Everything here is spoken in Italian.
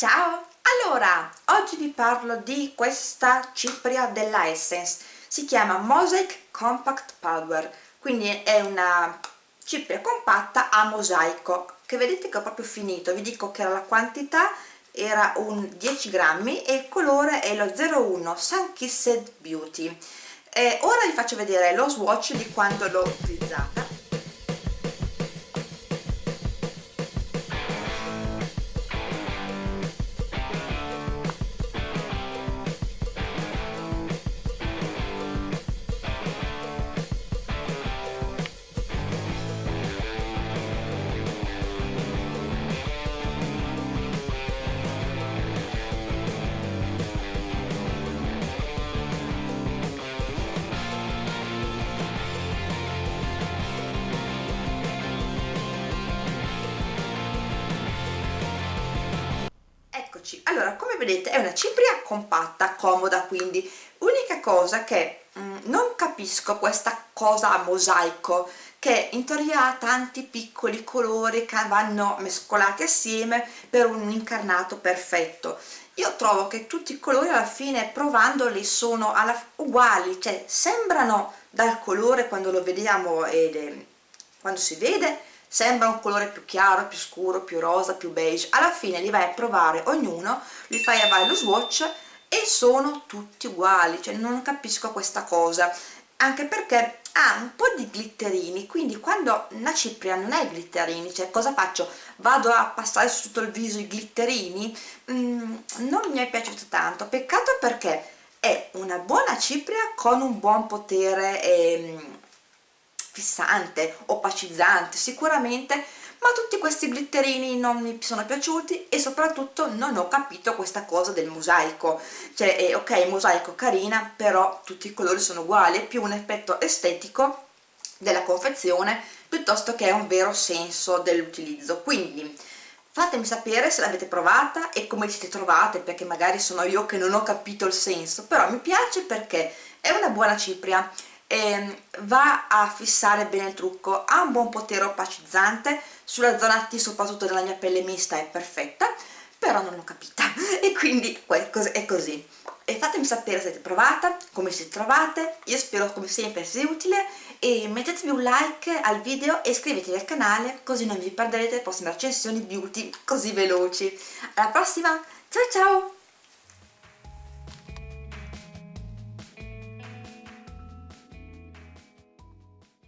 Ciao! Allora, oggi vi parlo di questa cipria della Essence, si chiama Mosaic Compact Powder, quindi è una cipria compatta a mosaico, che vedete che ho proprio finito, vi dico che la quantità era un 10 grammi e il colore è lo 01 Sun Kissed Beauty. E ora vi faccio vedere lo swatch di quando l'ho utilizzata eccoci allora come vedete è una cipria compatta comoda quindi. Unica cosa che mm, non capisco questa cosa a mosaico che in teoria ha tanti piccoli colori che vanno mescolati assieme per un incarnato perfetto. Io trovo che tutti i colori alla fine provandoli sono uguali cioè sembrano dal colore quando lo vediamo ed, eh, quando si vede sembra un colore più chiaro, più scuro, più rosa, più beige alla fine li vai a provare ognuno li fai a fare lo swatch e sono tutti uguali cioè non capisco questa cosa anche perché ha un po' di glitterini quindi quando una cipria non i glitterini cioè cosa faccio? vado a passare su tutto il viso i glitterini? Mm, non mi è piaciuto tanto peccato perché è una buona cipria con un buon potere ehm, fissante, opacizzante sicuramente ma tutti questi glitterini non mi sono piaciuti e soprattutto non ho capito questa cosa del mosaico. Cioè eh, ok mosaico carina però tutti i colori sono uguali è più un effetto estetico della confezione piuttosto che un vero senso dell'utilizzo. Quindi fatemi sapere se l'avete provata e come siete trovate perché magari sono io che non ho capito il senso però mi piace perché è una buona cipria eh, va a fissare bene il trucco. Ha un buon potere opacizzante. Sulla zona T soprattutto della mia pelle mista è perfetta però non l'ho capita. E quindi è così. E fatemi sapere se avete provata, come siete trovate, io spero come sempre sia utile. E mettetevi un like al video e iscrivetevi al canale così non vi perderete le prossime recensioni beauty così veloci. Alla prossima, ciao ciao!